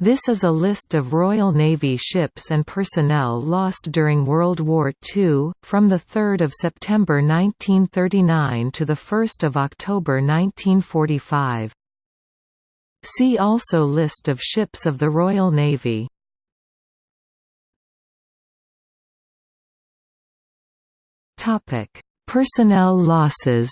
This is a list of Royal Navy ships and personnel lost during World War II, from 3 September 1939 to 1 October 1945. See also List of ships of the Royal Navy. Personnel losses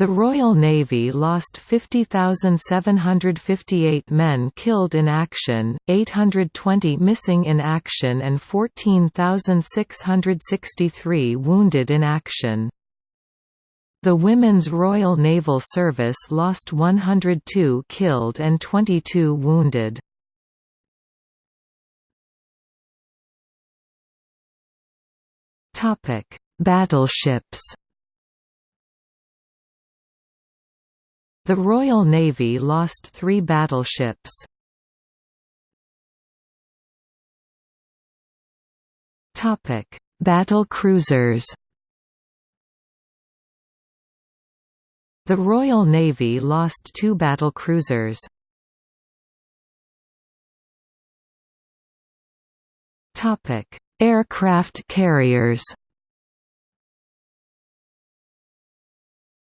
The Royal Navy lost 50,758 men killed in action, 820 missing in action and 14,663 wounded in action. The Women's Royal Naval Service lost 102 killed and 22 wounded. Battleships The Royal Navy lost three battleships. Battle cruisers The Royal Navy lost two battle cruisers. Aircraft carriers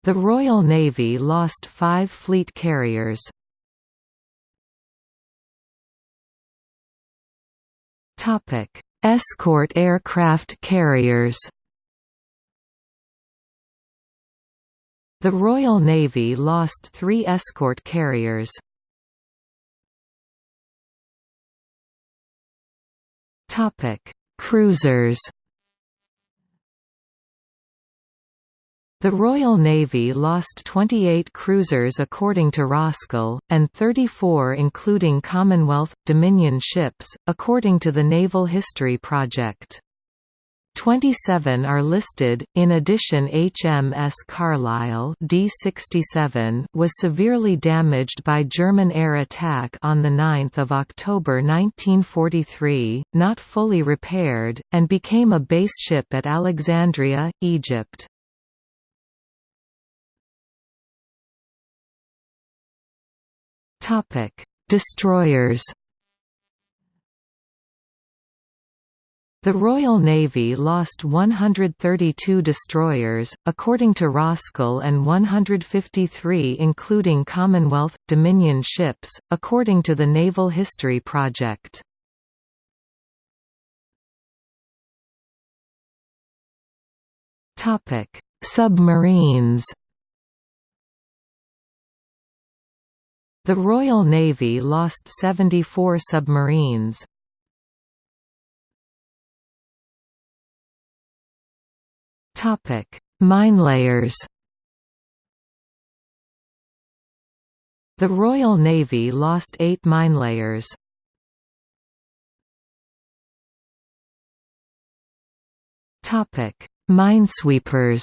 The Royal Navy lost five fleet carriers. Escort aircraft carriers The Royal Navy lost three escort carriers. Cruisers The Royal Navy lost 28 cruisers according to Roskill, and 34 including Commonwealth, Dominion ships, according to the Naval History Project. 27 are listed. In addition, HMS Carlisle D67 was severely damaged by German air attack on the 9th of October 1943, not fully repaired, and became a base ship at Alexandria, Egypt. Topic: Destroyers. The Royal Navy lost 132 destroyers, according to Roskill and 153 including Commonwealth, Dominion ships, according to the Naval History Project. Submarines The Royal Navy lost 74 submarines. Topic: Minelayers The Royal Navy lost eight minelayers. Topic: Minesweepers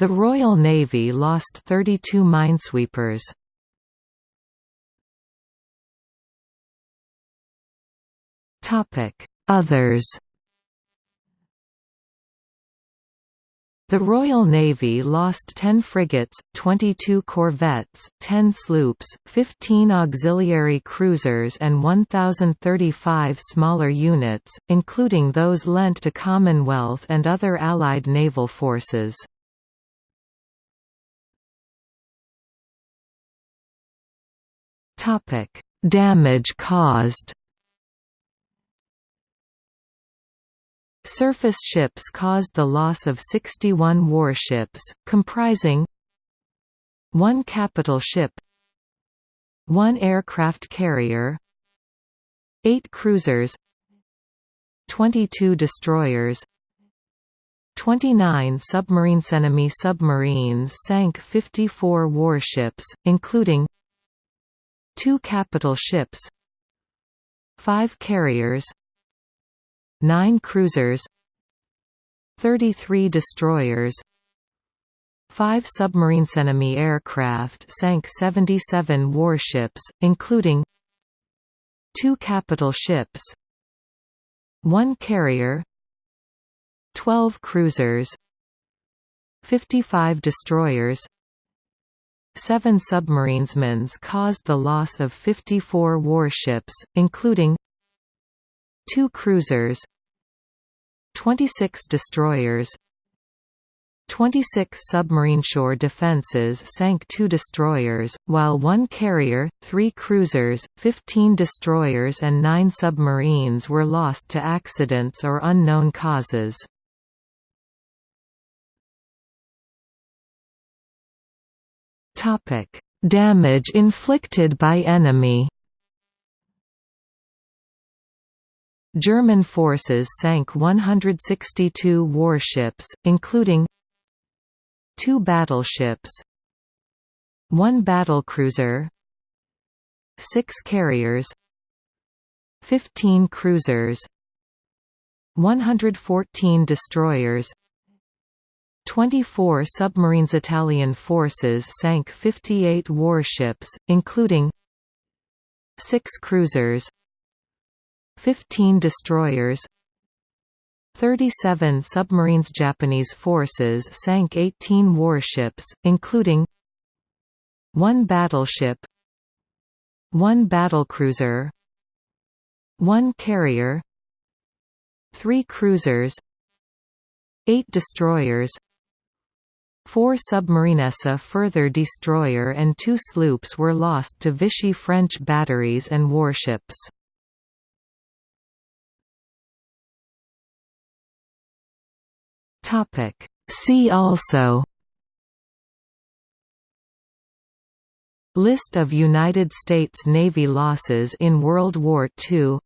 The Royal Navy lost 32 minesweepers. Others The Royal Navy lost 10 frigates, 22 corvettes, 10 sloops, 15 auxiliary cruisers and 1,035 smaller units, including those lent to Commonwealth and other Allied naval forces. Topic: Damage caused. Surface ships caused the loss of 61 warships, comprising one capital ship, one aircraft carrier, eight cruisers, 22 destroyers, 29 submarines. Enemy submarines sank 54 warships, including two capital ships 5 carriers 9 cruisers 33 destroyers 5 submarines. Enemy aircraft sank 77 warships including 2 capital ships 1 carrier 12 cruisers 55 destroyers 7 submarinesmens caused the loss of 54 warships, including 2 cruisers 26 destroyers 26 submarine shore defenses sank two destroyers, while one carrier, three cruisers, 15 destroyers and nine submarines were lost to accidents or unknown causes. Damage inflicted by enemy. German forces sank 162 warships, including two battleships one battlecruiser six carriers 15 cruisers 114 destroyers 24 submarines Italian forces sank 58 warships including 6 cruisers 15 destroyers 37 submarines Japanese forces sank 18 warships, including one battleship one battlecruiser one carrier three cruisers eight destroyers Four submarinesse a further destroyer and two sloops were lost to Vichy French batteries and warships. See also List of United States Navy losses in World War II